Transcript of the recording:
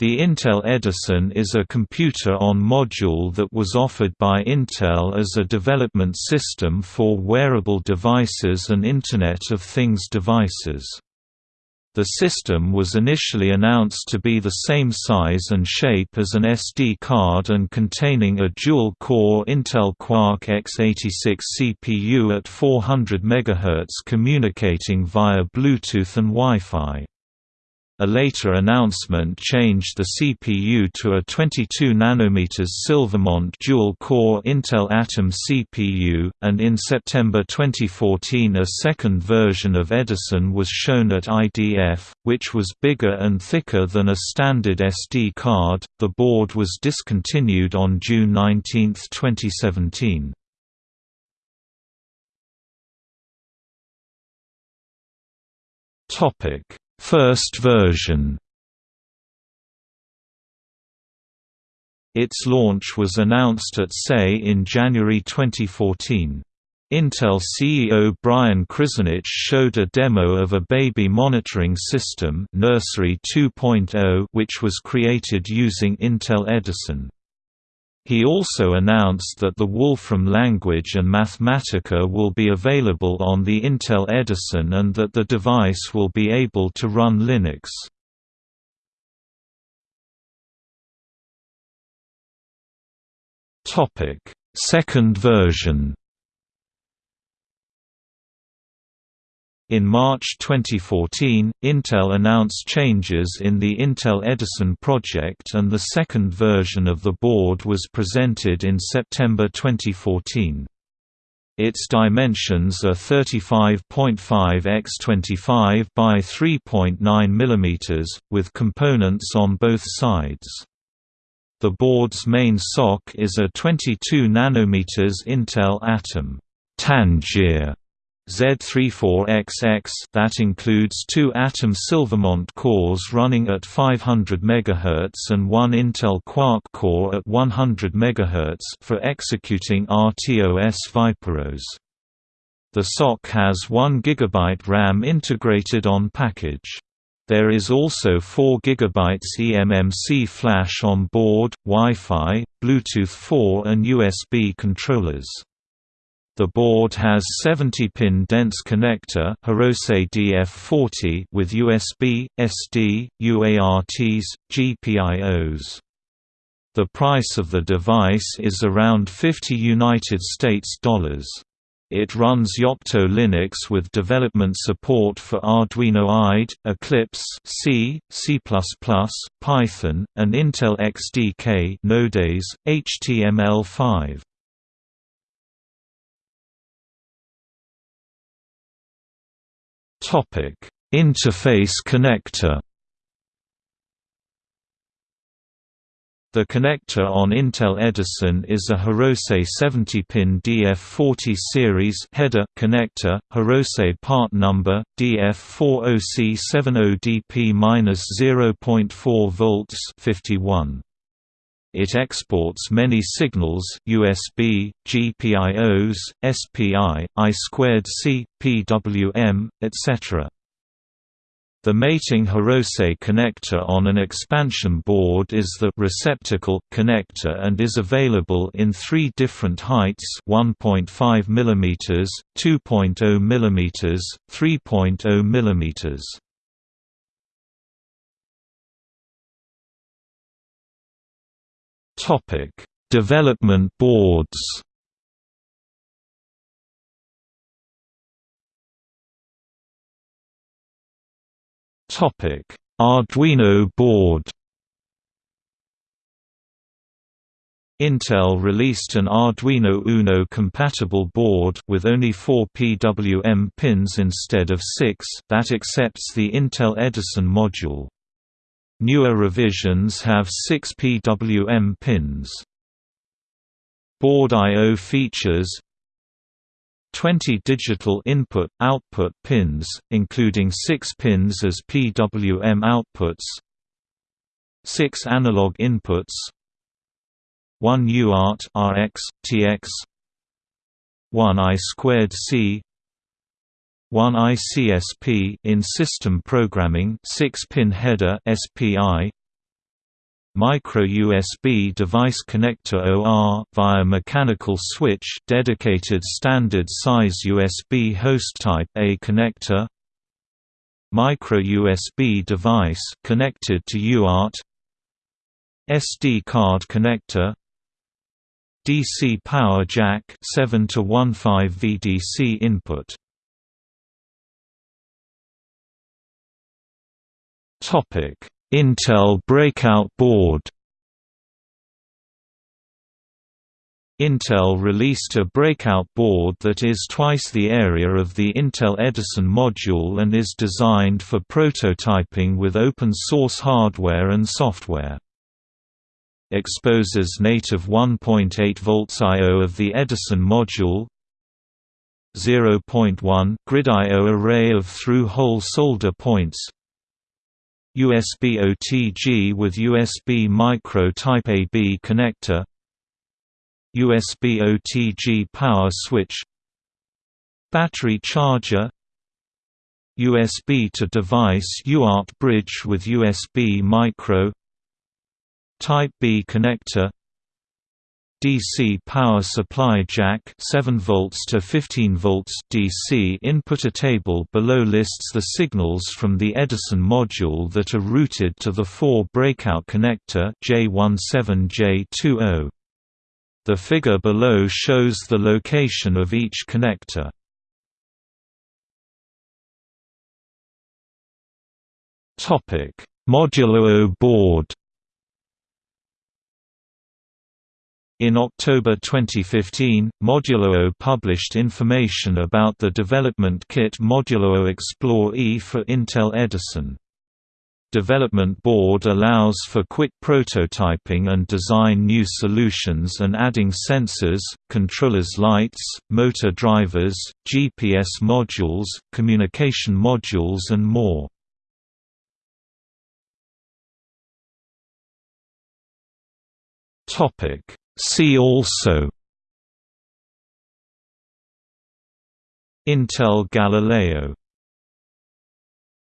The Intel Edison is a computer-on-module that was offered by Intel as a development system for wearable devices and Internet of Things devices. The system was initially announced to be the same size and shape as an SD card and containing a dual-core Intel Quark x86 CPU at 400 MHz communicating via Bluetooth and Wi-Fi. A later announcement changed the CPU to a 22 nm Silvermont dual-core Intel Atom CPU, and in September 2014 a second version of Edison was shown at IDF, which was bigger and thicker than a standard SD card. The board was discontinued on June 19, 2017. Topic First version Its launch was announced at SEI in January 2014. Intel CEO Brian Krzanich showed a demo of a baby monitoring system Nursery 2.0 which was created using Intel Edison. He also announced that the Wolfram language and Mathematica will be available on the Intel Edison and that the device will be able to run Linux. Second version In March 2014, Intel announced changes in the Intel Edison project and the second version of the board was presented in September 2014. Its dimensions are 35.5 x 25 by 3.9 mm, with components on both sides. The board's main SoC is a 22 nm Intel Atom Tangier Z34XX that includes two Atom Silvermont cores running at 500 MHz and one Intel Quark core at 100 MHz for executing RTOS ViperOS. The SoC has 1 GB RAM integrated on package. There is also 4 GB eMMC flash on board, Wi-Fi, Bluetooth 4 and USB controllers. The board has 70-pin dense connector Hirose DF40 with USB, SD, UARTs, GPIOs. The price of the device is around 50 United States dollars. It runs Yocto Linux with development support for Arduino IDE, Eclipse, C, C++, Python, and Intel XDK Node.js, HTML5. Interface connector. The connector on Intel Edison is a Hirose 70-pin DF40 series header connector, Hirose part number DF40C70DP-0.4 volts 51. It exports many signals USB, GPIOs, SPI, I2C, PWM, etc. The mating Hirose connector on an expansion board is the receptacle connector and is available in three different heights 1.5 mm, 2.0 mm, 3.0 mm. Topic: Development boards. Topic: Arduino board. Intel released an Arduino Uno compatible board with only 4 PWM pins instead of 6 that accepts the Intel Edison module. Newer revisions have 6 PWM pins. Board I.O. features 20 digital input-output pins, including 6 pins as PWM outputs 6 analog inputs 1 UART RX, TX 1 I2C 1 ICSP in system programming 6-pin header SPI Micro USB device connector OR via mechanical switch dedicated standard size USB host type A connector Micro USB device connected to UART SD card connector DC power jack 7 to 15 VDC input Intel Breakout Board Intel released a breakout board that is twice the area of the Intel Edison module and is designed for prototyping with open-source hardware and software. Exposes native 1.8 volts I.O. of the Edison module 0.1 grid I.O. array of through-hole solder points USB OTG with USB micro Type AB connector USB OTG power switch Battery charger USB to device UART bridge with USB micro Type B connector DC power supply jack 7 volts to 15 volts. DC input a table below lists the signals from the Edison module that are routed to the 4 breakout connector J17J20 The figure below shows the location of each connector. Topic Modulo board In October 2015, Modulo published information about the development kit Modulo Explore E for Intel Edison. Development Board allows for quick prototyping and design new solutions and adding sensors, controllers lights, motor drivers, GPS modules, communication modules and more. Topic See also Intel Galileo